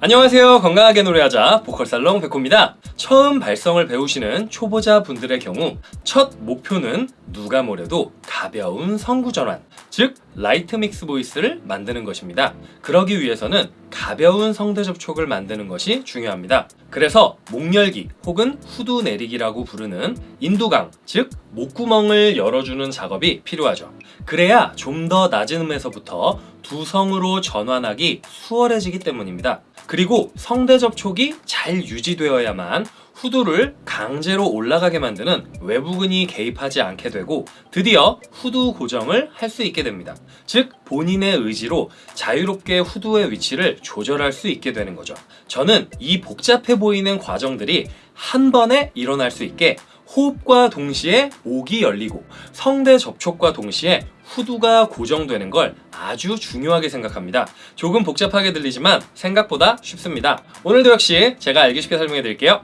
안녕하세요. 건강하게 노래하자 보컬살롱 백호입니다. 처음 발성을 배우시는 초보자 분들의 경우 첫 목표는 누가 뭐래도 가벼운 성구 전환 즉 light mix voice를 만드는 것입니다. 그러기 위해서는 가벼운 성대 접촉을 만드는 것이 중요합니다. 그래서 목열기 혹은 후두 내리기라고 부르는 인두강 즉 목구멍을 열어주는 작업이 필요하죠. 그래야 좀 더 낮은 음에서부터 두성으로 전환하기 수월해지기 때문입니다 그리고 성대 접촉이 잘 유지되어야만 후두를 강제로 올라가게 만드는 외부근이 개입하지 않게 되고 드디어 후두 고정을 할 수 있게 됩니다. 즉 본인의 의지로 자유롭게 후두의 위치를 조절할 수 있게 되는 거죠. 저는 이 복잡해 보이는 과정들이 한 번에 일어날 수 있게 호흡과 동시에 목이 열리고 성대 접촉과 동시에 후두가 고정되는 걸 아주 중요하게 생각합니다. 조금 복잡하게 들리지만 생각보다 쉽습니다. 오늘도 역시 제가 알기 쉽게 설명해 드릴게요.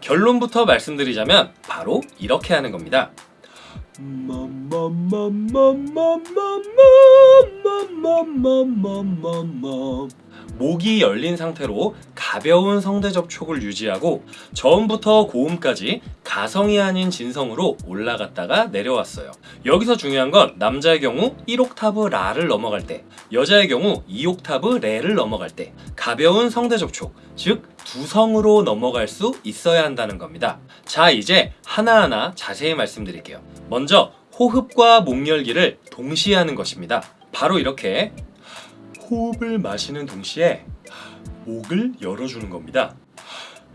결론부터 말씀드리자면 바로 이렇게 하는 겁니다. 목이 열린 상태로 가벼운 성대 접촉을 유지하고 저음부터 고음까지 가성이 아닌 진성으로 올라갔다가 내려왔어요. 여기서 중요한 건 남자의 경우 1옥타브 라를 넘어갈 때 여자의 경우 2옥타브 레를 넘어갈 때 가벼운 성대 접촉 즉 두성으로 넘어갈 수 있어야 한다는 겁니다. 자 이제 하나하나 자세히 말씀드릴게요. 먼저 호흡과 목 열기를 동시에 하는 것입니다. 바로 이렇게 호흡을 마시는 동시에 목을 열어주는 겁니다.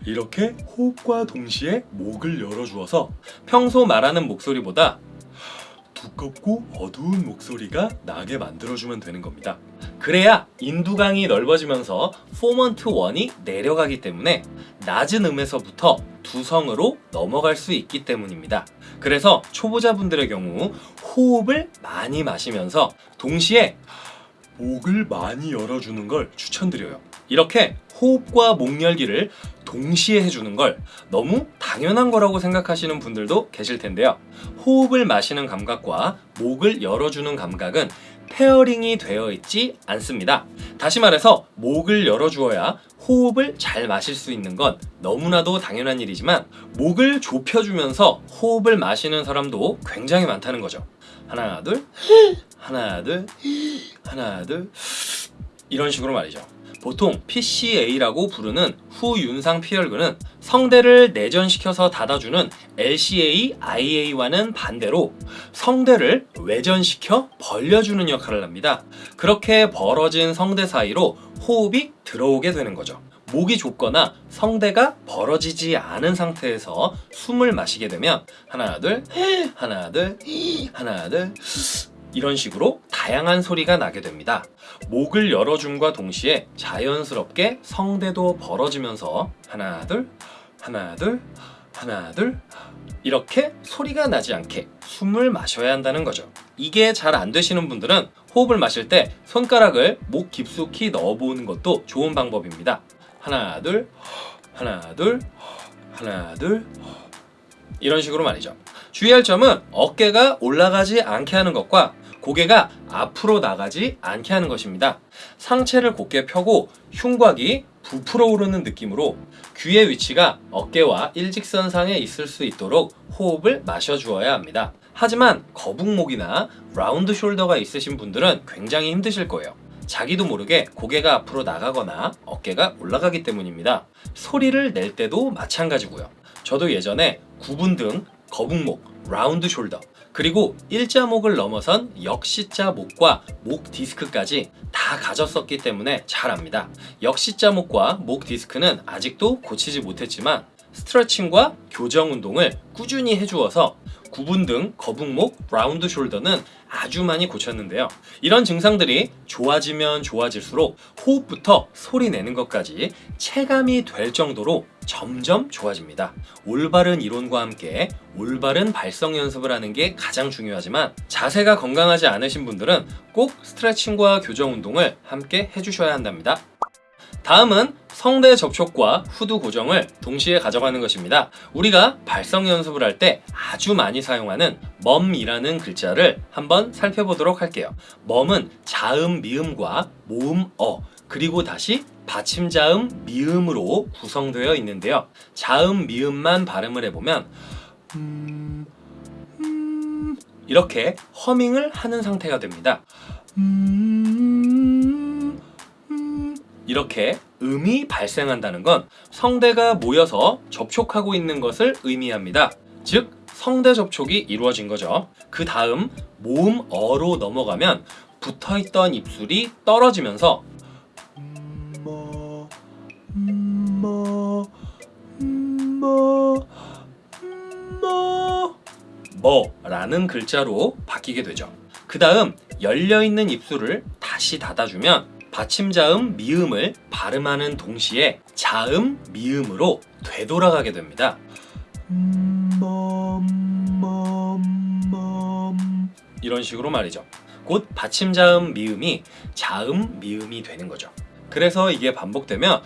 이렇게 호흡과 동시에 목을 열어주어서 평소 말하는 목소리보다 두껍고 어두운 목소리가 나게 만들어주면 되는 겁니다. 그래야 인두강이 넓어지면서 formant 1이 내려가기 때문에 낮은 음에서부터 두성으로 넘어갈 수 있기 때문입니다. 그래서 초보자분들의 경우 호흡을 많이 마시면서 동시에 목을 많이 열어주는 걸 추천드려요. 이렇게 호흡과 목 열기를 동시에 해주는 걸 너무 당연한 거라고 생각하시는 분들도 계실 텐데요. 호흡을 마시는 감각과 목을 열어주는 감각은 pairing이 되어 있지 않습니다. 다시 말해서 목을 열어주어야 호흡을 잘 마실 수 있는 건 너무나도 당연한 일이지만 목을 좁혀주면서 호흡을 마시는 사람도 굉장히 많다는 거죠. 하나 둘 하나 둘 하나 둘 이런 식으로 말이죠. 보통 PCA라고 부르는 후윤상 피혈근은 성대를 내전시켜서 닫아주는 LCA, IA와는 반대로 성대를 외전시켜 벌려주는 역할을 합니다. 그렇게 벌어진 성대 사이로 호흡이 들어오게 되는 거죠. 목이 좁거나 성대가 벌어지지 않은 상태에서 숨을 마시게 되면 하나 둘 하나 둘 하나 둘 이런 식으로 다양한 소리가 나게 됩니다. 목을 열어줌과 동시에 자연스럽게 성대도 벌어지면서 하나 둘 하나 둘 하나 둘 이렇게 소리가 나지 않게 숨을 마셔야 한다는 거죠. 이게 잘 안 되시는 분들은 호흡을 마실 때 손가락을 목 깊숙이 넣어보는 것도 좋은 방법입니다. 하나 둘 하나 둘 하나 둘 이런 식으로 말이죠. 주의할 점은 어깨가 올라가지 않게 하는 것과 고개가 앞으로 나가지 않게 하는 것입니다. 상체를 곧게 펴고 흉곽이 부풀어 오르는 느낌으로 귀의 위치가 어깨와 일직선상에 있을 수 있도록 호흡을 마셔 주어야 합니다. 하지만 거북목이나 라운드 숄더가 있으신 분들은 굉장히 힘드실 거예요. 자기도 모르게 고개가 앞으로 나가거나 어깨가 올라가기 때문입니다. 소리를 낼 때도 마찬가지고요. 저도 예전에 구분 등 거북목, round shoulder 그리고 일자목을 넘어선 역C자목과 목 디스크까지 다 가졌었기 때문에 잘 압니다. 역C자목과 목 디스크는 아직도 고치지 못했지만 스트레칭과 교정 운동을 꾸준히 해주어서 굽은 등 거북목, round shoulder는 아주 많이 고쳤는데요. 이런 증상들이 좋아지면 좋아질수록 호흡부터 소리 내는 것까지 체감이 될 정도로 점점 좋아집니다. 올바른 이론과 함께 올바른 발성 연습을 하는 게 가장 중요하지만 자세가 건강하지 않으신 분들은 꼭 스트레칭과 교정 운동을 함께 해주셔야 한답니다. 다음은 성대 접촉과 후두 고정을 동시에 가져가는 것입니다. 우리가 발성 연습을 할 때 아주 많이 사용하는 멈이라는 글자를 한번 살펴보도록 할게요. 멈은 자음 미음과 모음 어 그리고 다시 받침 자음 미음으로 구성되어 있는데요. 자음 미음만 발음을 해보면 음, 음, 이렇게 허밍을 하는 상태가 됩니다. 음, 음, 이렇게 음이 발생한다는 건 성대가 모여서 접촉하고 있는 것을 의미합니다. 즉 성대 접촉이 이루어진 거죠. 그 다음 모음 어로 넘어가면 붙어있던 입술이 떨어지면서 뭐, 뭐, 뭐, 뭐, 뭐라는 글자로 바뀌게 되죠. 그 다음 열려있는 입술을 다시 닫아주면 받침자음 미음을 발음하는 동시에 자음 미음으로 되돌아가게 됩니다. 이런 식으로 말이죠. 곧 받침자음 미음이 자음 미음이 되는 거죠. 그래서 이게 반복되면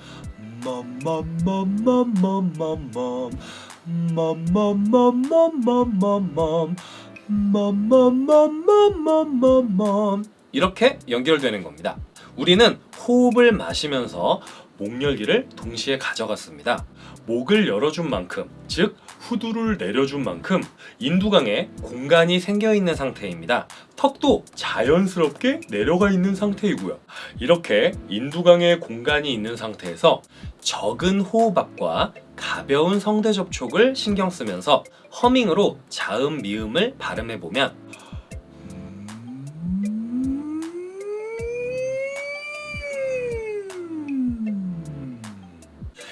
이렇게 연결되는 겁니다. 우리는 호흡을 마시면서 목열기를 동시에 가져갔습니다. 목을 열어준 만큼, 즉 후두를 내려준 만큼 인두강에 공간이 생겨 있는 상태입니다. 턱도 자연스럽게 내려가 있는 상태이고요. 이렇게 인두강에 공간이 있는 상태에서 적은 호흡압과 가벼운 성대 접촉을 신경 쓰면서 허밍으로 자음 미음을 발음해 보면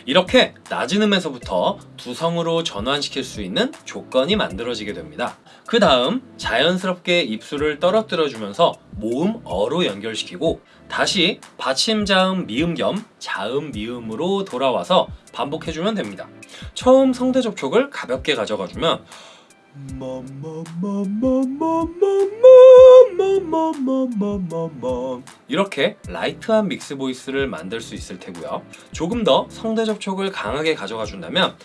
이렇게 낮은 음에서부터 두성으로 전환시킬 수 있는 조건이 만들어지게 됩니다. 그 다음 자연스럽게 입술을 떨어뜨려 주면서 모음 어로 연결시키고 다시 받침 자음 미음 겸 자음 미음으로 돌아와서 반복해주면 됩니다. 처음 성대 접촉을 가볍게 가져가 주면 이렇게 light한 mix voice를 만들 수 있을 테고요. 조금 더 성대 접촉을 강하게 가져가 준다면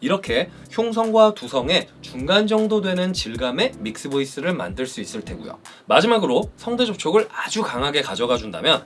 이렇게 흉성과 두성의 중간 정도 되는 질감의 mix voice를 만들 수 있을 테고요. 마지막으로 성대 접촉을 아주 강하게 가져가 준다면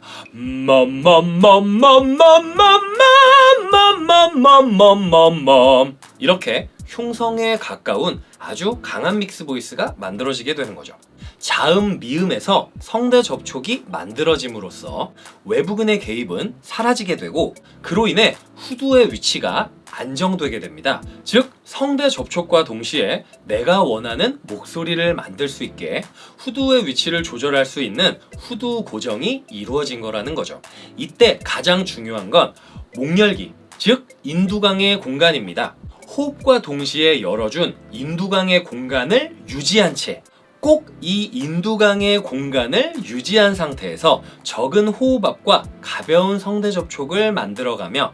이렇게 흉성에 가까운 아주 강한 믹스 보이스가 만들어지게 되는 거죠. 자음 미음에서 성대 접촉이 만들어짐으로써 외부근의 개입은 사라지게 되고 그로 인해 후두의 위치가 안정되게 됩니다. 즉 성대 접촉과 동시에 내가 원하는 목소리를 만들 수 있게 후두의 위치를 조절할 수 있는 후두 고정이 이루어진 거라는 거죠. 이때 가장 중요한 건 목열기, 즉 인두강의 공간입니다. 호흡과 동시에 열어준 인두강의 공간을 유지한 채 꼭이 인두강의 공간을 유지한 상태에서 적은 호흡압과 가벼운 성대 접촉을 만들어가며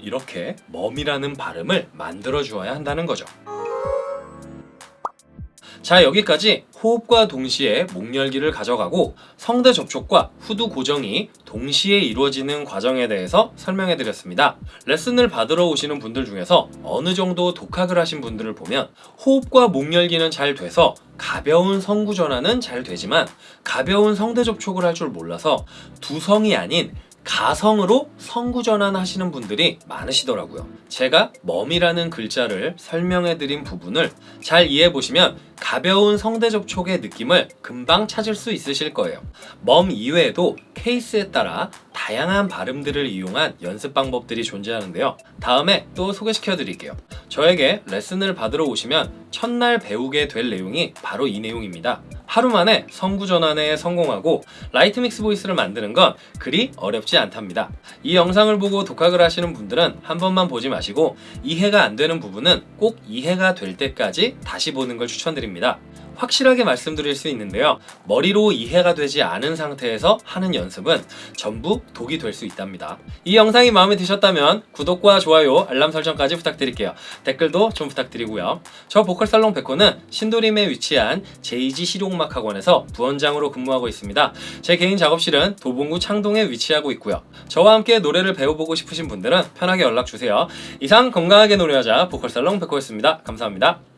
이렇게 멈이라는 발음을 만들어 주어야 한다는 거죠. 자 여기까지 호흡과 동시에 목 열기를 가져가고 성대 접촉과 후두 고정이 동시에 이루어지는 과정에 대해서 설명해 드렸습니다. 레슨을 받으러 오시는 분들 중에서 어느 정도 독학을 하신 분들을 보면 호흡과 목 열기는 잘 돼서 가벼운 성구 전환은 잘 되지만 가벼운 성대 접촉을 할 줄 몰라서 두 성이 아닌 가성으로 성구 전환 하시는 분들이 많으시더라고요. 제가 멈이라는 글자를 설명해 드린 부분을 잘 이해해 보시면 가벼운 성대 접촉의 느낌을 금방 찾을 수 있으실 거예요. 멈 이외에도 케이스에 따라 다양한 발음들을 이용한 연습 방법들이 존재하는데요. 다음에 또 소개시켜 드릴게요. 저에게 레슨을 받으러 오시면 첫날 배우게 될 내용이 바로 이 내용입니다. 하루 만에 성구 전환에 성공하고 light mix voice를 만드는 건 그리 어렵지 않답니다. 이 영상을 보고 독학을 하시는 분들은 한 번만 보지 마시고 이해가 안 되는 부분은 꼭 이해가 될 때까지 다시 보는 걸 추천드립니다. 확실하게 말씀드릴 수 있는데요. 머리로 이해가 되지 않은 상태에서 하는 연습은 전부 독이 될 수 있답니다. 이 영상이 마음에 드셨다면 구독과 좋아요, 알람 설정까지 부탁드릴게요. 댓글도 좀 부탁드리고요. 저 보컬살롱 백호는 신도림에 위치한 제이지 실용음악 학원에서 부원장으로 근무하고 있습니다. 제 개인 작업실은 도봉구 창동에 위치하고 있고요. 저와 함께 노래를 배워보고 싶으신 분들은 편하게 연락 주세요. 이상 건강하게 노래하자 보컬살롱 백호였습니다. 감사합니다.